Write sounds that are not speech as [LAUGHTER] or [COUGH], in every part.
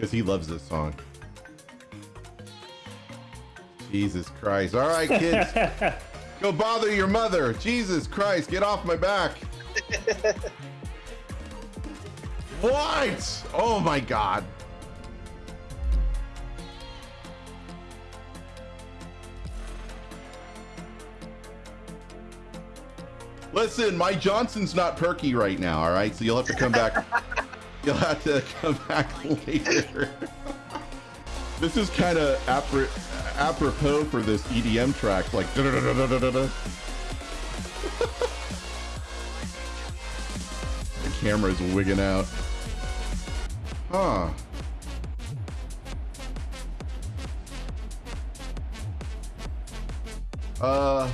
because he loves this song. Jesus Christ! All right, kids, [LAUGHS] go bother your mother. Jesus Christ, get off my back. [LAUGHS] what? Oh my God. Listen, my Johnson's not perky right now, all right? So you'll have to come back. [LAUGHS] you'll have to come back [LAUGHS] later. this is kind of apropos for this EDM track, like. Da -da -da the camera's wigging out. Huh. Uh.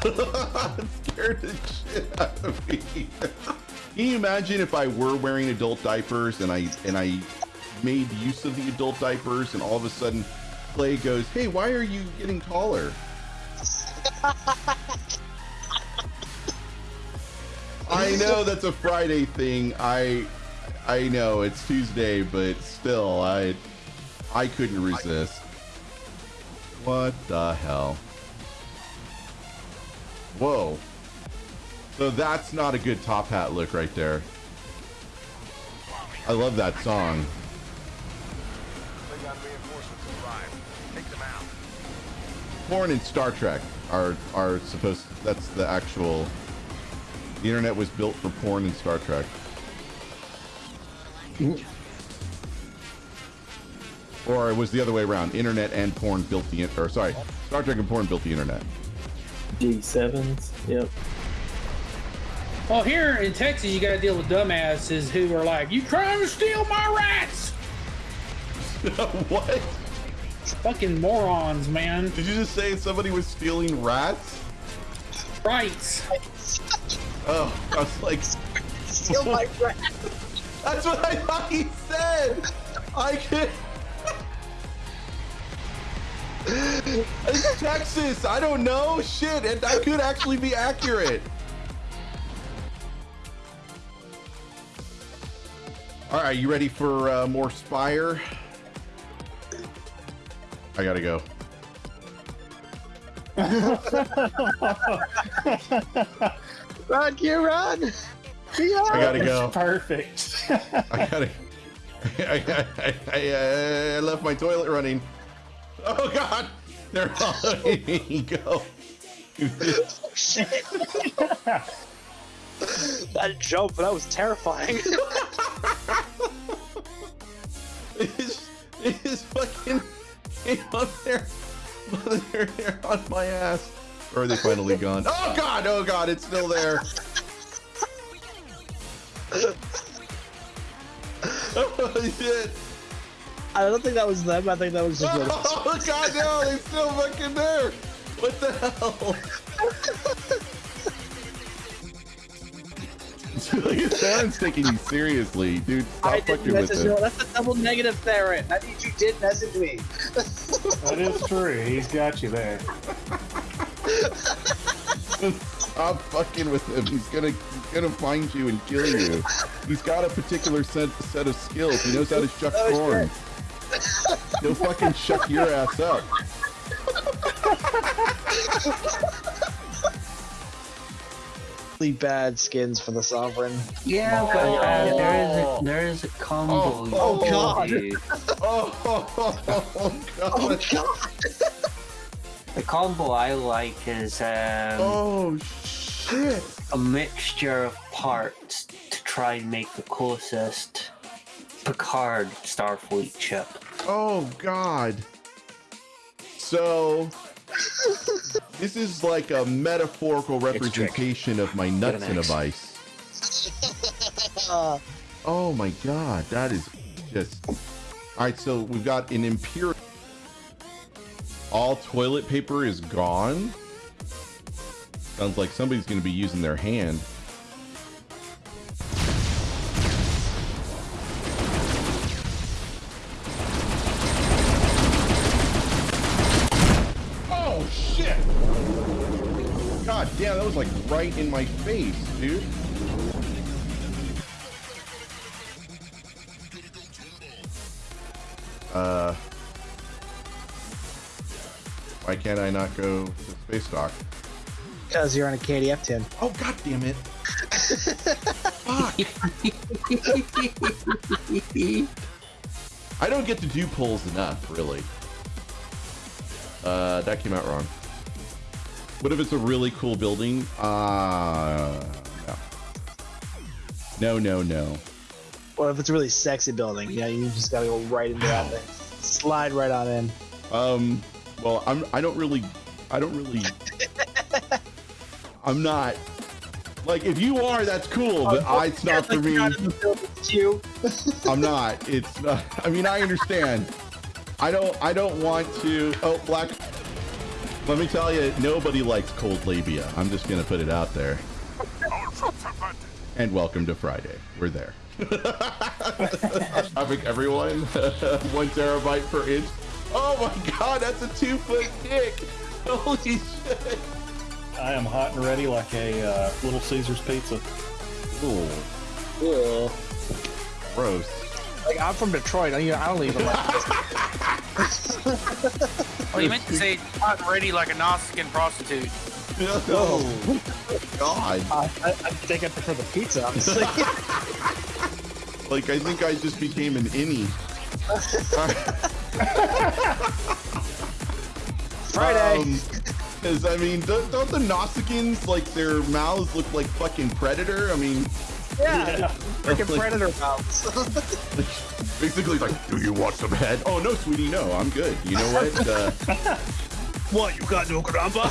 [LAUGHS] Scared the shit out of me. [LAUGHS] Can you imagine if I were wearing adult diapers and I and I made use of the adult diapers and all of a sudden Clay goes, "Hey, why are you getting taller?" [LAUGHS] I know that's a Friday thing. I I know it's Tuesday, but still, I I couldn't resist. What the hell? Whoa. So that's not a good top hat look right there. I love that song. Porn and Star Trek are are supposed that's the actual the internet was built for porn and Star Trek. Or it was the other way around. Internet and porn built the or sorry, Star Trek and porn built the internet. G7s. Yep. Well, here in Texas, you got to deal with dumbasses who are like, "You trying to steal my rats?" [LAUGHS] what? Fucking morons, man. Did you just say somebody was stealing rats? Rights. Oh, I was like, steal my rats. [LAUGHS] That's what I thought he said. I could. It's Texas. I don't know. Shit, and that could actually be accurate. All right, you ready for uh, more Spire? I gotta go. run, you run. I gotta go. Perfect. I gotta. [LAUGHS] I, I, I, I, left my toilet running. Oh God! They're all [LAUGHS] letting me go. shit. [LAUGHS] that jump, that was terrifying. [LAUGHS] it's, it's fucking came up there. They're, they're on my ass. Or are they finally gone? Oh God! Oh God! It's still there. oh shit! I don't think that was them. I think that was just. [LAUGHS] Oh god, no! They're still fucking there. What the hell? [LAUGHS] Theron's taking you seriously, dude. Stop I fucking with him. That's a double negative, Theron. That means you did message me. [LAUGHS] that is true. He's got you there. Stop fucking with him. He's gonna he's gonna find you and kill you. He's got a particular set set of skills. He knows how to shuck oh, corn. He'll fucking shut your ass up. really bad skins for the Sovereign. Yeah, but uh, there is a, there is a combo. Oh, oh god! Oh, [LAUGHS] oh, oh, god! Oh god! The combo I like is um, oh shit! A mixture of parts to try and make the closest Picard Starfleet ship. Oh god! So this is like a metaphorical representation of my nuts in a vice. oh my god, that is just. Alright, so we've got an impure. All toilet paper is gone. Sounds like somebody's going to be using their hand. That was like right in my face, dude. Uh, why can't I not go to space dock? Because you're on a KDF tin. Oh god damn it! Fuck! [LAUGHS] I don't get to do pulls enough, really. Uh, that came out wrong. What if it's a really cool building? Uh, no. No, no, no. Or if it's a really sexy building, yeah, you just gotta go right into that thing. Slide right on in. Um, well, I'm, I don't really, I don't really, [LAUGHS] I'm not, like, if you are, that's cool, but I, it's not for me. You. [LAUGHS] I'm not. It's not. [LAUGHS] I mean, I understand. I don't. I don't want to. Oh, black. Let me tell you, nobody likes cold labia. I'm just gonna put it out there. And welcome to Friday. We're there. I think everyone. [LAUGHS] One terabyte per inch. Oh my God, that's a two foot dick. Holy shit. I am hot and ready like a uh, Little Caesars pizza. Ooh, Ugh. gross. Like I'm from Detroit. I, I don't even like this. [LAUGHS] Oh, you meant to say hot and ready like a Nausicaan prostitute. Oh, God. I, I, I think I prefer the pizza. Honestly. [LAUGHS] Like, I think I just became an innie. [LAUGHS] Friday. Um, because, I mean, don't, don't the Nausicaans, like, their mouths look like fucking Predator? I mean, yeah. [LAUGHS] Freaking predator mouths. [LAUGHS] basically, like, do you want some head? Oh, no, sweetie, no, I'm good. You know what? Uh, [LAUGHS] what you got no grandpa?